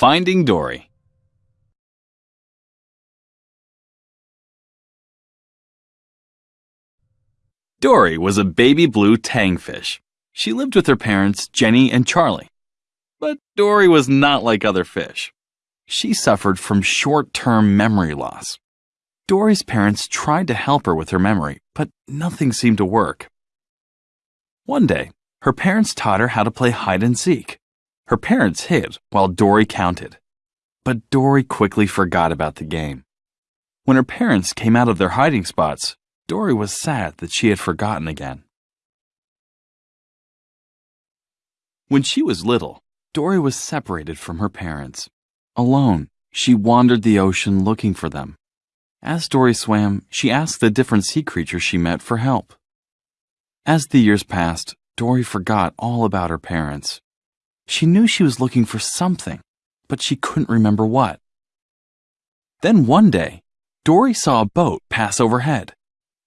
Finding Dory. Dory was a baby blue tangfish. She lived with her parents, Jenny and Charlie. But Dory was not like other fish. She suffered from short term memory loss. Dory's parents tried to help her with her memory, but nothing seemed to work. One day, her parents taught her how to play hide and seek. Her parents hid while Dory counted. But Dory quickly forgot about the game. When her parents came out of their hiding spots, Dory was sad that she had forgotten again. When she was little, Dory was separated from her parents. Alone, she wandered the ocean looking for them. As Dory swam, she asked the different sea creatures she met for help. As the years passed, Dory forgot all about her parents. She knew she was looking for something, but she couldn't remember what. Then one day, Dory saw a boat pass overhead.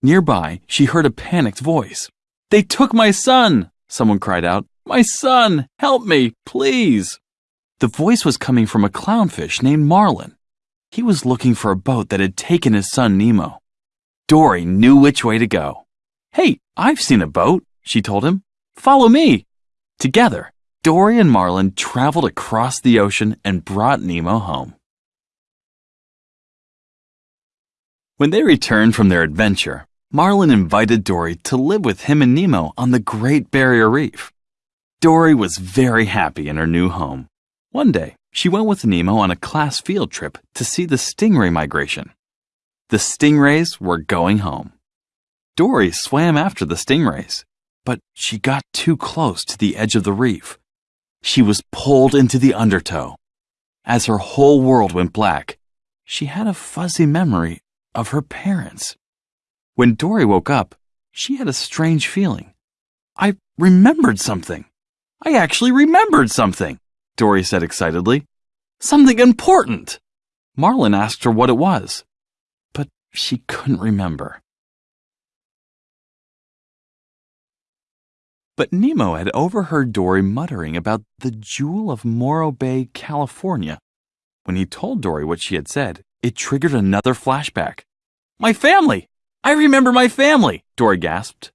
Nearby, she heard a panicked voice. They took my son! Someone cried out. My son! Help me, please! The voice was coming from a clownfish named Marlin. He was looking for a boat that had taken his son Nemo. Dory knew which way to go. Hey, I've seen a boat, she told him. Follow me. Together, Dory and Marlin traveled across the ocean and brought Nemo home. When they returned from their adventure, Marlin invited Dory to live with him and Nemo on the Great Barrier Reef. Dory was very happy in her new home. One day, she went with Nemo on a class field trip to see the stingray migration. The stingrays were going home. Dory swam after the stingrays, but she got too close to the edge of the reef. She was pulled into the undertow. As her whole world went black, she had a fuzzy memory of her parents. When Dory woke up, she had a strange feeling. I remembered something. I actually remembered something, Dory said excitedly. Something important. Marlin asked her what it was, but she couldn't remember. But Nemo had overheard Dory muttering about the Jewel of Morro Bay, California. When he told Dory what she had said, it triggered another flashback. My family! I remember my family, Dory gasped.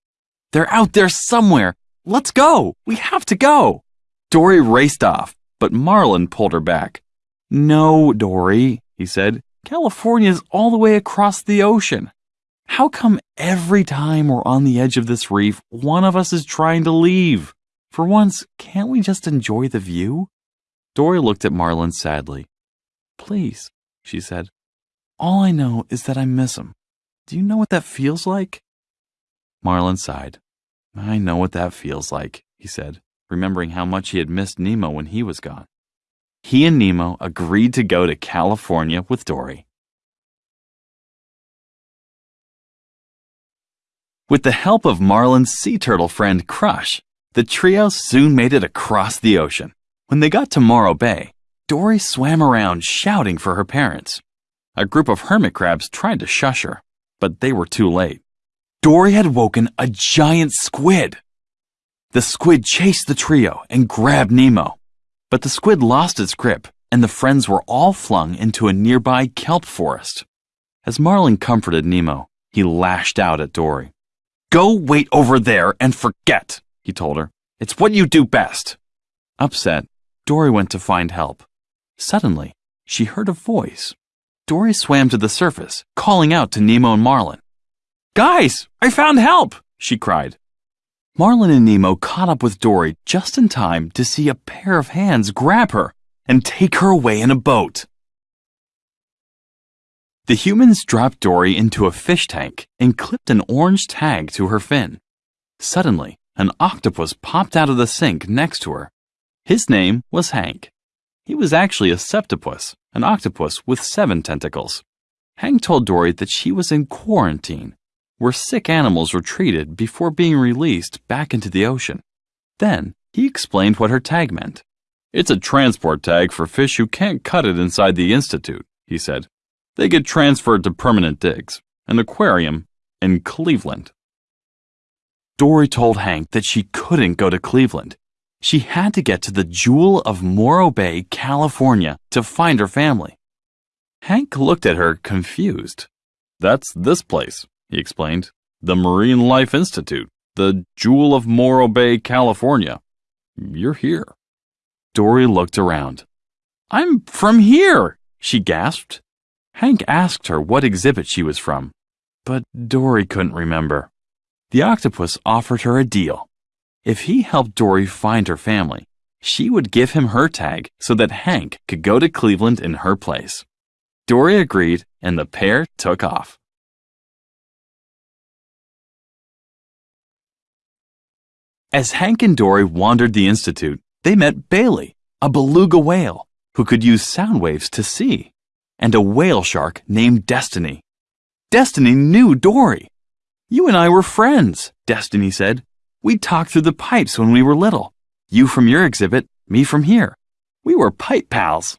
They're out there somewhere. Let's go. We have to go. Dory raced off, but Marlin pulled her back. No, Dory, he said. California's all the way across the ocean. How come every time we're on the edge of this reef, one of us is trying to leave? For once, can't we just enjoy the view? Dory looked at Marlin sadly. Please, she said. All I know is that I miss him. Do you know what that feels like? Marlin sighed. I know what that feels like, he said, remembering how much he had missed Nemo when he was gone. He and Nemo agreed to go to California with Dory. With the help of Marlin's sea turtle friend Crush, the trio soon made it across the ocean. When they got to Morro Bay, Dory swam around shouting for her parents. A group of hermit crabs tried to shush her, but they were too late. Dory had woken a giant squid. The squid chased the trio and grabbed Nemo, but the squid lost its grip and the friends were all flung into a nearby kelp forest. As Marlin comforted Nemo, he lashed out at Dory. Go wait over there and forget, he told her. It's what you do best. Upset, Dory went to find help. Suddenly, she heard a voice. Dory swam to the surface, calling out to Nemo and Marlin. Guys, I found help, she cried. Marlin and Nemo caught up with Dory just in time to see a pair of hands grab her and take her away in a boat. The humans dropped Dory into a fish tank and clipped an orange tag to her fin. Suddenly, an octopus popped out of the sink next to her. His name was Hank. He was actually a septopus, an octopus with seven tentacles. Hank told Dory that she was in quarantine, where sick animals were treated before being released back into the ocean. Then, he explained what her tag meant. It's a transport tag for fish who can't cut it inside the Institute, he said. They get transferred to permanent digs, an aquarium in Cleveland. Dory told Hank that she couldn't go to Cleveland. She had to get to the Jewel of Morro Bay, California to find her family. Hank looked at her confused. That's this place, he explained. The Marine Life Institute, the Jewel of Morro Bay, California. You're here. Dory looked around. I'm from here, she gasped. Hank asked her what exhibit she was from, but Dory couldn't remember. The octopus offered her a deal. If he helped Dory find her family, she would give him her tag so that Hank could go to Cleveland in her place. Dory agreed, and the pair took off. As Hank and Dory wandered the Institute, they met Bailey, a beluga whale who could use sound waves to see, and a whale shark named Destiny. Destiny knew Dory. You and I were friends, Destiny said. We talked through the pipes when we were little. You from your exhibit, me from here. We were pipe pals.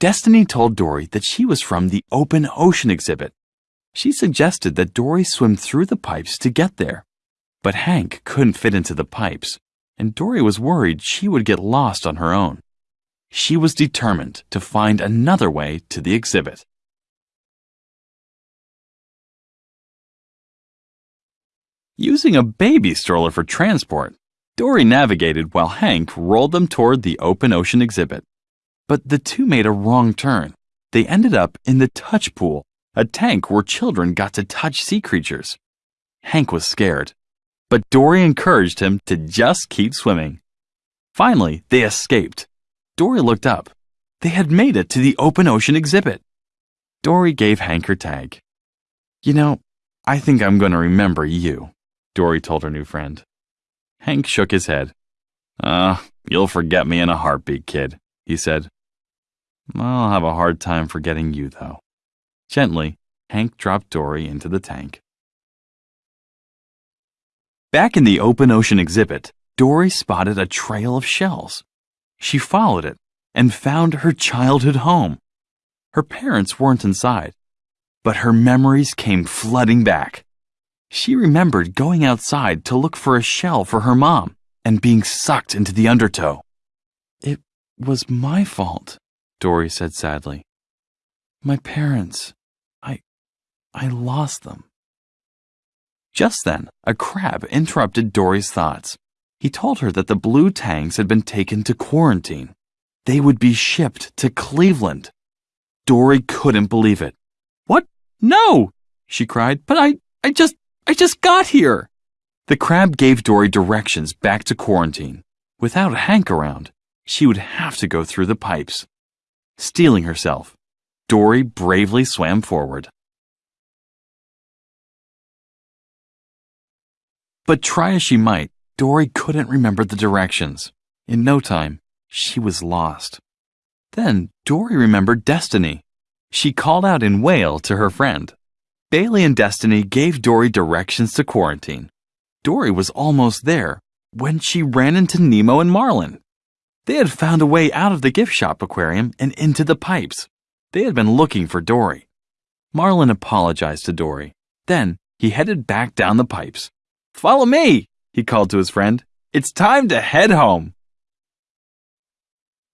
Destiny told Dory that she was from the open ocean exhibit. She suggested that Dory swim through the pipes to get there. But Hank couldn't fit into the pipes, and Dory was worried she would get lost on her own. She was determined to find another way to the exhibit. Using a baby stroller for transport, Dory navigated while Hank rolled them toward the open ocean exhibit. But the two made a wrong turn. They ended up in the touch pool, a tank where children got to touch sea creatures. Hank was scared, but Dory encouraged him to just keep swimming. Finally, they escaped. Dory looked up. They had made it to the open ocean exhibit. Dory gave Hank her tag. You know, I think I'm going to remember you, Dory told her new friend. Hank shook his head. Ah, uh, you'll forget me in a heartbeat, kid, he said. I'll have a hard time forgetting you, though. Gently, Hank dropped Dory into the tank. Back in the open ocean exhibit, Dory spotted a trail of shells. She followed it and found her childhood home. Her parents weren't inside, but her memories came flooding back. She remembered going outside to look for a shell for her mom and being sucked into the undertow. It was my fault, Dory said sadly. My parents, I, I lost them. Just then, a crab interrupted Dory's thoughts. He told her that the blue tangs had been taken to quarantine. They would be shipped to Cleveland. Dory couldn't believe it. What? No! she cried. But I, I just, I just got here. The crab gave Dory directions back to quarantine. Without Hank around, she would have to go through the pipes. Steeling herself, Dory bravely swam forward. But try as she might, Dory couldn't remember the directions. In no time, she was lost. Then Dory remembered Destiny. She called out in whale to her friend. Bailey and Destiny gave Dory directions to quarantine. Dory was almost there when she ran into Nemo and Marlin. They had found a way out of the gift shop aquarium and into the pipes. They had been looking for Dory. Marlin apologized to Dory. Then he headed back down the pipes. Follow me, he called to his friend. It's time to head home.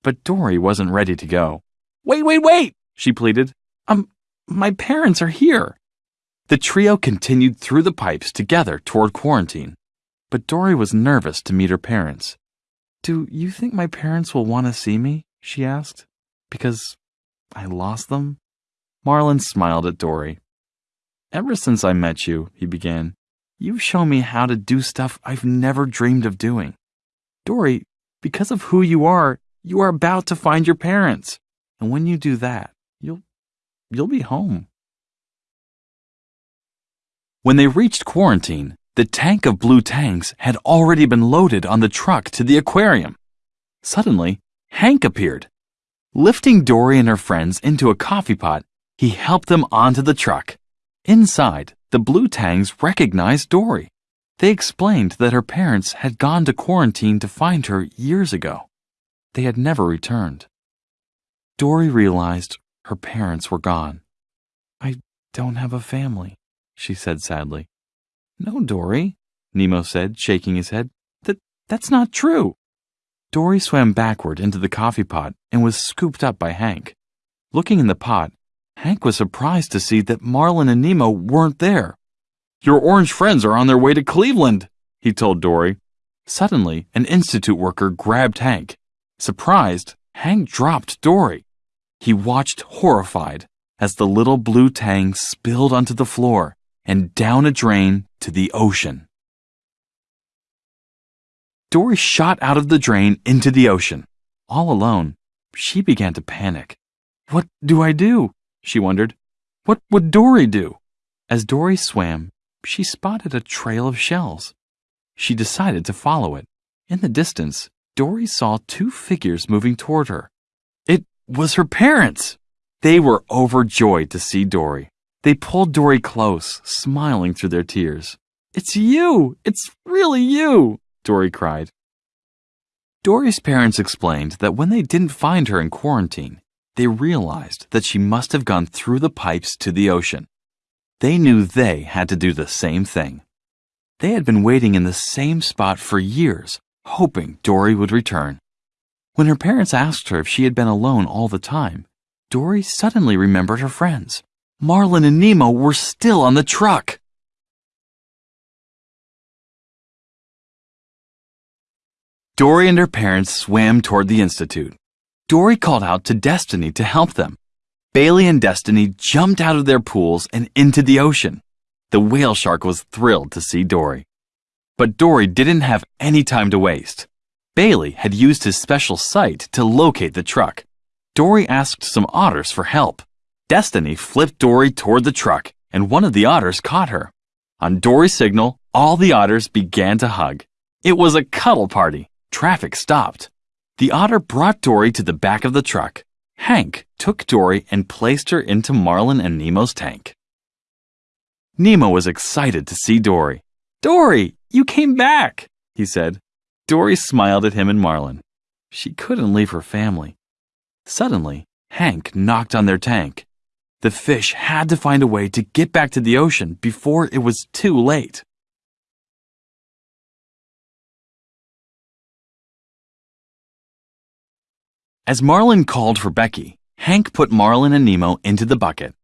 But Dory wasn't ready to go. Wait, wait, wait, she pleaded. Um, my parents are here. The trio continued through the pipes together toward quarantine, but Dory was nervous to meet her parents. Do you think my parents will want to see me? she asked. Because I lost them? Marlin smiled at Dory. Ever since I met you, he began, you've shown me how to do stuff I've never dreamed of doing. Dory, because of who you are, you are about to find your parents. And when you do that, you'll you'll be home. When they reached quarantine, the tank of blue tangs had already been loaded on the truck to the aquarium. Suddenly, Hank appeared. Lifting Dory and her friends into a coffee pot, he helped them onto the truck. Inside, the blue tangs recognized Dory. They explained that her parents had gone to quarantine to find her years ago. They had never returned. Dory realized her parents were gone. I don't have a family she said sadly. No, Dory, Nemo said, shaking his head. That, that's not true. Dory swam backward into the coffee pot and was scooped up by Hank. Looking in the pot, Hank was surprised to see that Marlin and Nemo weren't there. Your orange friends are on their way to Cleveland, he told Dory. Suddenly, an institute worker grabbed Hank. Surprised, Hank dropped Dory. He watched horrified as the little blue tang spilled onto the floor and down a drain to the ocean. Dory shot out of the drain into the ocean. All alone, she began to panic. What do I do? She wondered. What would Dory do? As Dory swam, she spotted a trail of shells. She decided to follow it. In the distance, Dory saw two figures moving toward her. It was her parents! They were overjoyed to see Dory. They pulled Dory close, smiling through their tears. It's you! It's really you! Dory cried. Dory's parents explained that when they didn't find her in quarantine, they realized that she must have gone through the pipes to the ocean. They knew they had to do the same thing. They had been waiting in the same spot for years, hoping Dory would return. When her parents asked her if she had been alone all the time, Dory suddenly remembered her friends. Marlin and Nemo were still on the truck. Dory and her parents swam toward the Institute. Dory called out to Destiny to help them. Bailey and Destiny jumped out of their pools and into the ocean. The whale shark was thrilled to see Dory. But Dory didn't have any time to waste. Bailey had used his special sight to locate the truck. Dory asked some otters for help. Destiny flipped Dory toward the truck, and one of the otters caught her. On Dory's signal, all the otters began to hug. It was a cuddle party. Traffic stopped. The otter brought Dory to the back of the truck. Hank took Dory and placed her into Marlin and Nemo's tank. Nemo was excited to see Dory. Dory, you came back, he said. Dory smiled at him and Marlin. She couldn't leave her family. Suddenly, Hank knocked on their tank. The fish had to find a way to get back to the ocean before it was too late. As Marlin called for Becky, Hank put Marlin and Nemo into the bucket.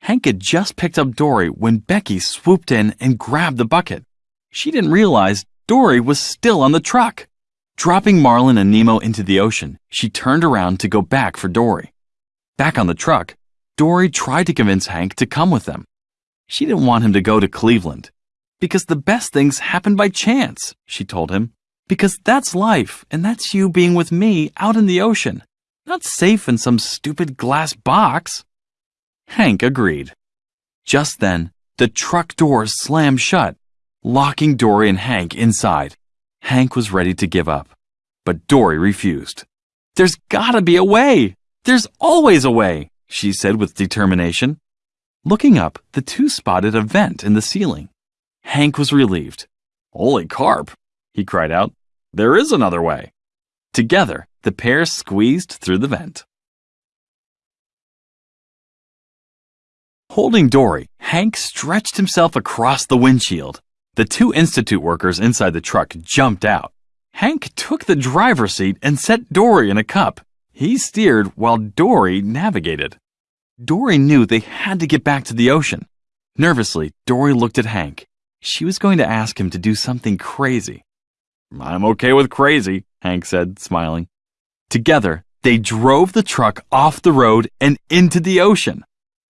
Hank had just picked up Dory when Becky swooped in and grabbed the bucket. She didn't realize Dory was still on the truck. Dropping Marlin and Nemo into the ocean, she turned around to go back for Dory. Back on the truck, Dory tried to convince Hank to come with them. She didn't want him to go to Cleveland. Because the best things happen by chance, she told him. Because that's life, and that's you being with me out in the ocean. Not safe in some stupid glass box. Hank agreed. Just then, the truck doors slammed shut, locking Dory and Hank inside. Hank was ready to give up, but Dory refused. There's gotta be a way! There's always a way, she said with determination. Looking up, the two spotted a vent in the ceiling. Hank was relieved. Holy carp, he cried out. There is another way. Together, the pair squeezed through the vent. Holding Dory, Hank stretched himself across the windshield. The two institute workers inside the truck jumped out. Hank took the driver's seat and set Dory in a cup. He steered while Dory navigated. Dory knew they had to get back to the ocean. Nervously, Dory looked at Hank. She was going to ask him to do something crazy. I'm okay with crazy, Hank said, smiling. Together, they drove the truck off the road and into the ocean.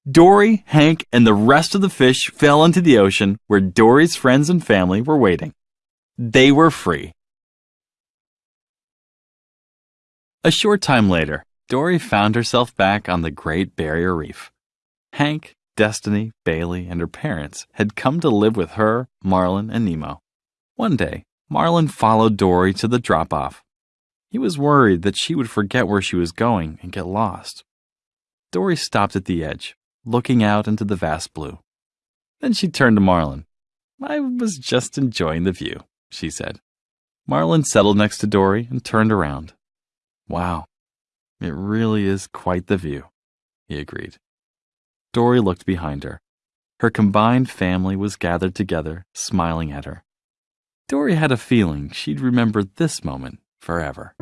Dory, Hank, and the rest of the fish fell into the ocean where Dory's friends and family were waiting. They were free. A short time later, Dory found herself back on the Great Barrier Reef. Hank, Destiny, Bailey, and her parents had come to live with her, Marlin, and Nemo. One day, Marlin followed Dory to the drop off. He was worried that she would forget where she was going and get lost. Dory stopped at the edge, looking out into the vast blue. Then she turned to Marlin. I was just enjoying the view, she said. Marlin settled next to Dory and turned around. Wow, it really is quite the view, he agreed. Dory looked behind her. Her combined family was gathered together, smiling at her. Dory had a feeling she'd remember this moment forever.